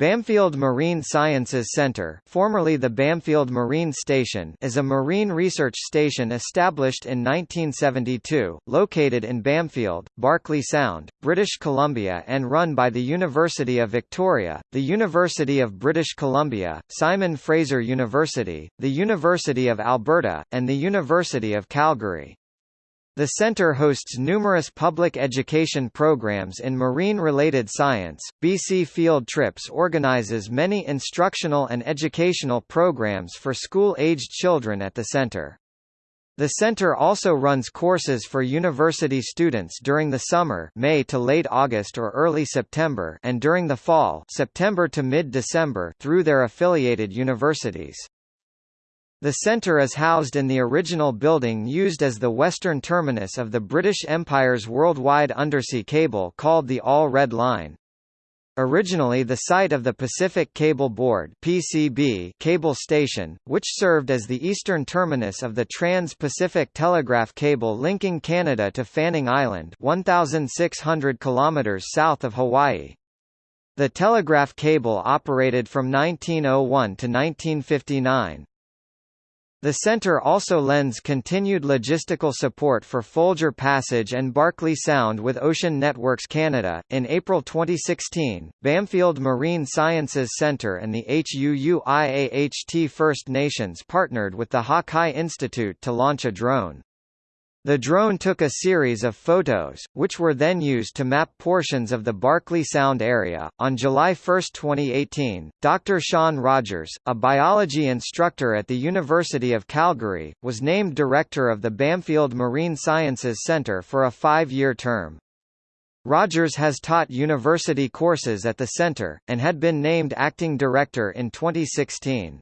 Bamfield Marine Sciences Center formerly the Bamfield Marine Station is a marine research station established in 1972, located in Bamfield, Barkley Sound, British Columbia and run by the University of Victoria, the University of British Columbia, Simon Fraser University, the University of Alberta, and the University of Calgary. The center hosts numerous public education programs in marine-related science. BC Field Trips organizes many instructional and educational programs for school-aged children at the center. The center also runs courses for university students during the summer May to late August or early September and during the fall September to mid-December through their affiliated universities. The centre is housed in the original building used as the western terminus of the British Empire's worldwide undersea cable called the All Red Line. Originally the site of the Pacific Cable Board PCB cable station, which served as the eastern terminus of the Trans-Pacific Telegraph cable linking Canada to Fanning Island 1,600 km south of Hawaii. The telegraph cable operated from 1901 to 1959. The centre also lends continued logistical support for Folger Passage and Barkley Sound with Ocean Networks Canada. In April 2016, Bamfield Marine Sciences Centre and the Huu-ay-aht First Nations partnered with the Hakai Institute to launch a drone. The drone took a series of photos, which were then used to map portions of the Barkley Sound area. On July 1, 2018, Dr. Sean Rogers, a biology instructor at the University of Calgary, was named director of the Bamfield Marine Sciences Centre for a five year term. Rogers has taught university courses at the centre, and had been named acting director in 2016.